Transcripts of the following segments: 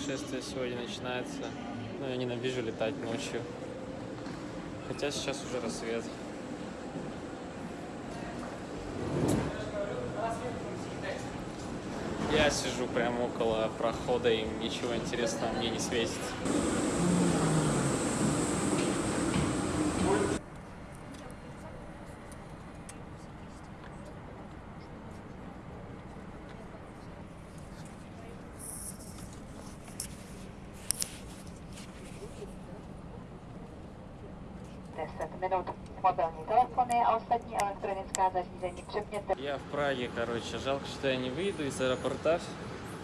путешествие сегодня начинается. Ну, я ненавижу летать ночью. Хотя сейчас уже рассвет. Я сижу прямо около прохода, и ничего интересного мне не светит. Minut mobilní telefony a ostatní elektronická zařízení přepněte. Я в Праге, короче. Жалко, что я не выйду из аэропорта.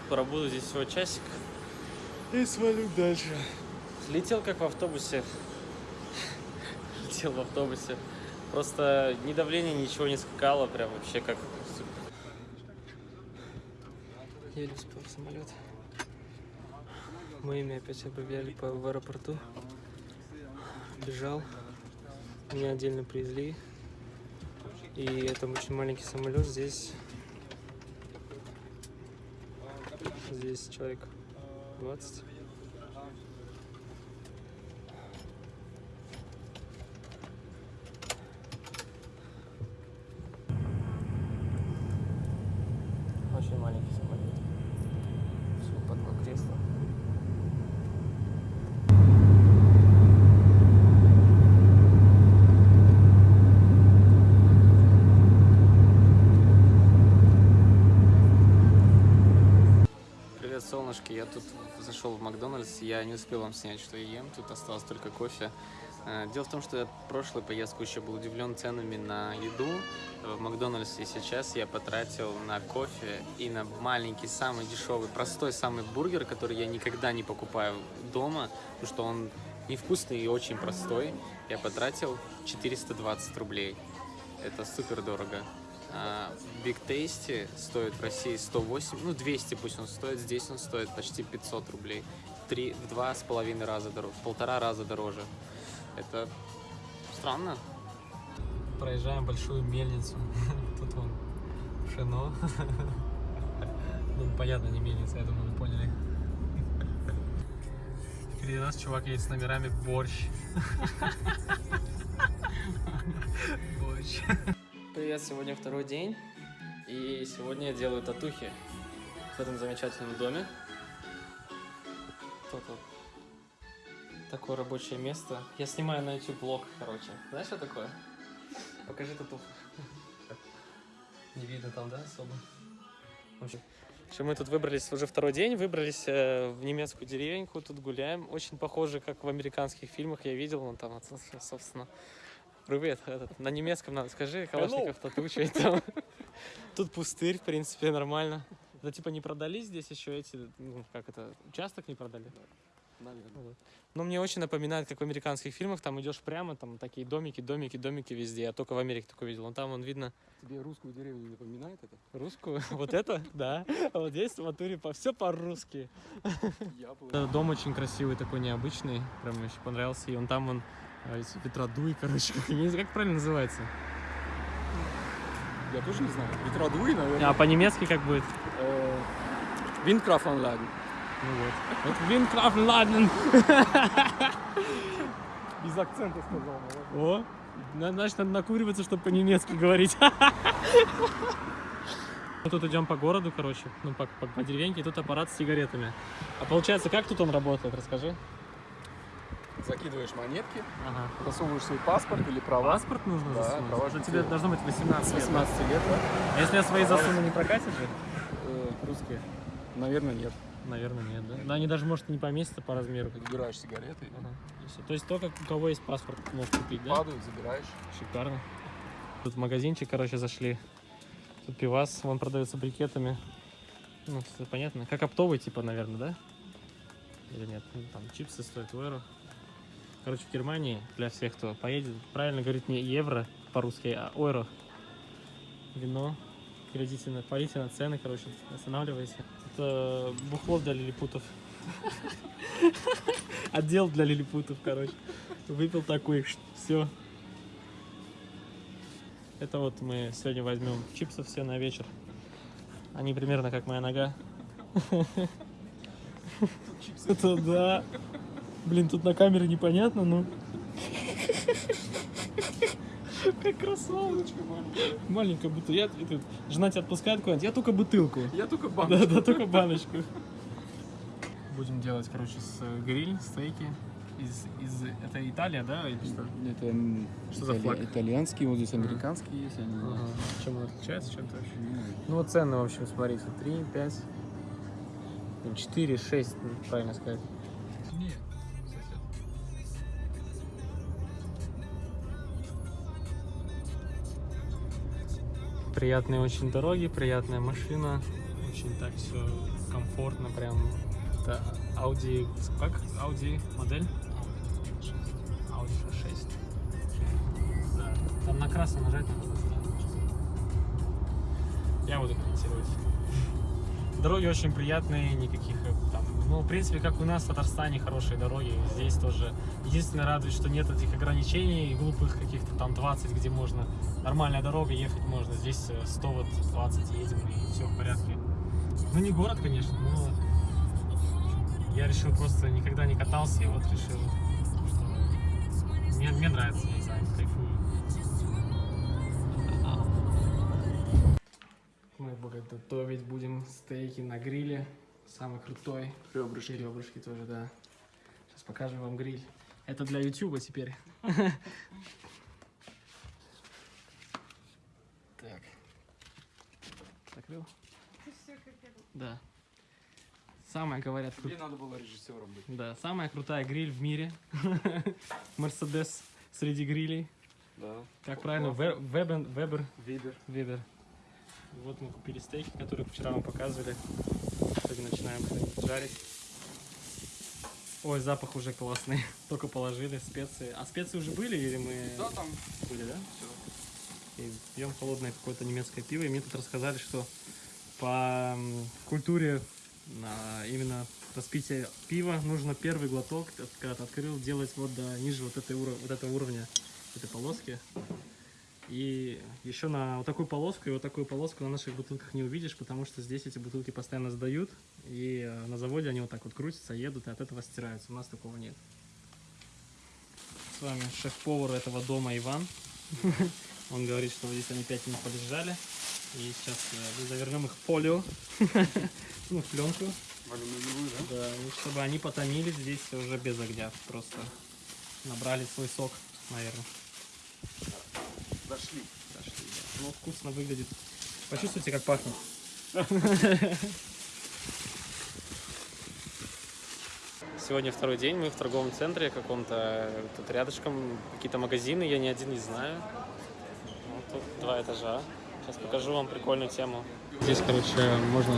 Пробуду здесь всего часик. И свалю дальше. Летел как в автобусе. Летел в автобусе. Просто ни давление, ничего не скакало. Прям вообще как... Еле успел в самолет. Мы ими опять объявляли по, в аэропорту. Бежал. Меня отдельно привезли. И это очень маленький самолет. Здесь, здесь человек 20. Очень маленький самолет. Всего по два кресла. Солнышки. Я тут зашел в Макдональдс. Я не успел вам снять, что я ем. Тут осталось только кофе. Э, Дело в том, что я в прошлую поездку еще был удивлен ценами на еду в Макдональдсе. Сейчас я потратил на кофе и на маленький, самый дешевый, простой самый бургер, который я никогда не покупаю дома, потому что он невкусный и очень простой. Я потратил 420 рублей. Это супер дорого. А, Big Tasty стоит в России 108, ну 200 пусть он стоит, здесь он стоит почти 500 рублей. Три, в два с половиной раза дороже, в полтора раза дороже. Это странно. Проезжаем большую мельницу. Тут вон пшено. Ну, понятно, не мельница, я думаю, вы поняли. Впереди нас чувак едет с номерами борщ. Борщ. Привет, сегодня второй день, и сегодня я делаю татухи в этом замечательном доме. Тут вот такое рабочее место. Я снимаю на YouTube блог, короче. Знаешь, что такое? Покажи татуху. Не видно там, да, особо? В что мы тут выбрались уже второй день, выбрались э, в немецкую деревеньку, тут гуляем. Очень похоже, как в американских фильмах я видел, вон там, собственно, Привет, этот, на немецком надо, скажи, Калашников тату, что это? Тут пустырь, в принципе, нормально. Это типа не продались здесь еще эти, ну, как это, участок не продали? Наверное. Вот. Но мне очень напоминает, как в американских фильмах, там идешь прямо, там такие домики, домики, домики везде. Я только в Америке такое видел. Вон там, он видно Тебе русскую деревню не напоминает это? русскую. Вот это, да. А вот здесь в натуре по, все по-русски. Э, Дом очень красивый, такой необычный. Прям мне очень понравился. И он там, он э, ветродуй, короче, как, не как правильно называется. Я тоже не знаю. Ветродуй, наверное. А по-немецки как будет? Э, Windkraftanlagen. Ну вот. Вот Windkraftenladen. Без акцента сказал. О, на- значит, надо накуриваться, чтобы по-немецки говорить. Мы тут идем по городу, короче, ну, по, по, по деревеньке, и тут аппарат с сигаретами. А получается, как тут он работает, расскажи. Закидываешь монетки, Ага. засовываешь свой паспорт или права. Паспорт нужно Да, засунуть? права Что же тебе должно быть 18 С лет. 18 лет, да? А если я свои засуну, не прокатит же? Э, Русские? наверное, нет. Наверное, нет, да? Да, они даже, может, не поместятся по размеру. Выбираешь сигареты, Ага. И. То есть только у кого есть паспорт, может купить, да? падают, забираешь. Шикарно. Тут в магазинчик, короче, зашли. Тут пивас, вон продается брикетами. Ну, всё понятно. Как оптовый, типа, наверное, да? Или нет? Ну, Там чипсы стоят в евро. Короче, в Германии, для всех, кто поедет, правильно говорить не евро по-русски, а евро. Вино. Глядите на, парите на цены, короче, останавливайся. Это бухло для лилипутов. Отдел для лилипутов, короче. Выпил такой, все. Это вот мы сегодня возьмем чипсов все на вечер. Они примерно как моя нога. Это да. Блин, тут на камере непонятно, но... Как красава. Маленькая бутылка. Я, это, жена тебя отпускает куда-нибудь, я только бутылку. Я только Да, банк. да, только баночку. Будем делать, короче, с э, гриль, стейки. Из, из, это Италия, да, или что? Это Что за итали- флаг? итальянский, вот здесь американский есть. Они... Чем он отличается чем-то вообще? Ну, Ну вот цены, в общем, смотрите, 3, 5, 4, 6, правильно сказать. Не, Приятные очень дороги, приятная машина, очень так все комфортно, прям. Это Audi, как? Audi модель? Audi 6. Да. Там на красный нажать надо. Я буду комментировать. Дороги очень приятные, никаких э, там, ну, в принципе, как у нас в Татарстане хорошие дороги, здесь тоже. Единственное радует, что нет этих ограничений глупых каких-то там 20, где можно нормальная дорога, ехать можно. Здесь э, 100 вот 20 едем и все в порядке. Ну, не город, конечно, но я решил просто никогда не катался, и вот решил, что мне, мне нравится, я не знаю, кайфую. Мы готовить будем стейки на гриле. Самый крутой. Ребрышки. И ребрышки тоже, да. Сейчас покажем вам гриль. Это для ютуба теперь. Так. Закрыл? Да. Самая, говорят, Тебе надо было режиссером быть. да, самая крутая гриль в мире. Мерседес среди грилей. Да. Как правильно? Ве- Вебен, Вебер, Вибер. Вебер. Вот мы купили стейки, которые вчера вам показывали. Сегодня начинаем их жарить. Ой, запах уже классный. Только положили специи. А специи уже были или мы... Да, там Были, да? все. И пьем холодное какое-то немецкое пиво. И мне тут рассказали, что по культуре а, именно распития пива нужно первый глоток, когда ты открыл, делать вот до ниже вот, этой вот этого уровня, этой полоски. И еще на вот такую полоску и вот такую полоску на наших бутылках не увидишь, потому что здесь эти бутылки постоянно сдают, и э, на заводе они вот так вот крутятся, едут, и от этого стираются. У нас такого нет. С вами шеф-повар этого дома Иван. Он говорит, что вот здесь они 5 минут полежали. И сейчас э, завернем их в фолио, ну, в пленку, В алюминиевую, да? да, чтобы они потомились здесь уже без огня, просто набрали свой сок, наверное. Дошли. Дошли, да. Ну, вкусно выглядит. Почувствуйте, как пахнет. Сегодня второй день, мы в торговом центре каком-то, тут рядышком какие-то магазины, я ни один не знаю. Вот тут два этажа. Сейчас покажу вам прикольную тему. Здесь, короче, можно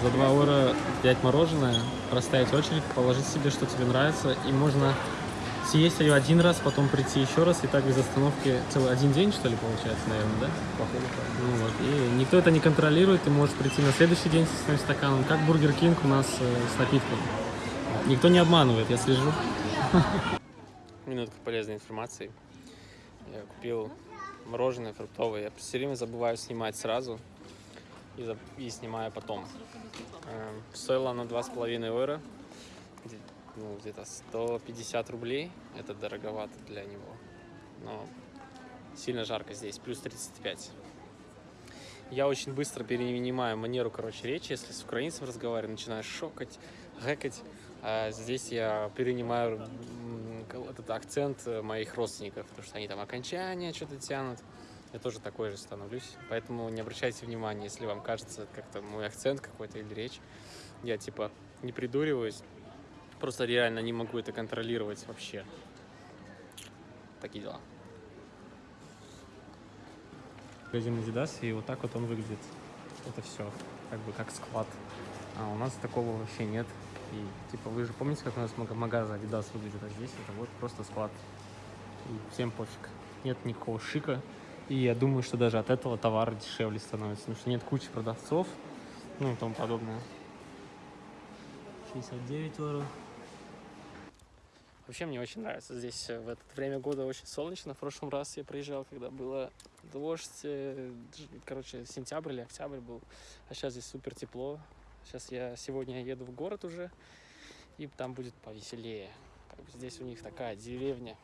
за 2 евро взять мороженое, проставить очередь, положить себе, что тебе нравится, и можно съесть ее один раз, потом прийти еще раз, и так без остановки целый один день, что ли, получается, наверное, да? Походу, Ну вот, и никто это не контролирует, ты можешь прийти на следующий день со своим стаканом, как Бургер Кинг у нас э, с напитком. Никто не обманывает, я слежу. Минутка полезной информации. Я купил мороженое фруктовое. Я все время забываю снимать сразу и, и снимаю потом. Эм, Стоило оно 2,5 евро. Ну, где-то 150 рублей. Это дороговато для него. Но сильно жарко здесь, плюс 35. Я очень быстро перенимаю манеру, короче, речи. Если с украинцем разговариваю, начинаю шокать, гэкать. А здесь я перенимаю этот акцент э, моих родственников, потому что они там окончания что-то тянут. Я тоже такой же становлюсь. Поэтому не обращайте внимания, если вам кажется как-то мой акцент какой-то или речь. Я типа не придуриваюсь. Просто реально не могу это контролировать вообще. Такие дела. Магазин Adidas, и вот так вот он выглядит. Это все, как бы как склад. А у нас такого вообще нет. И типа вы же помните, как у нас мага- магазин Adidas выглядит, а здесь это вот просто склад. И всем пофиг. Нет никакого шика. И я думаю, что даже от этого товар дешевле становится, потому что нет кучи продавцов, ну и тому подобное. 69 евро. Вообще мне очень нравится здесь э, в это время года очень солнечно. В прошлом раз я приезжал, когда было дождь, э, короче, сентябрь или октябрь был, а сейчас здесь супер тепло. Сейчас я сегодня еду в город уже, И там будет повеселее. Как бы здесь у них такая деревня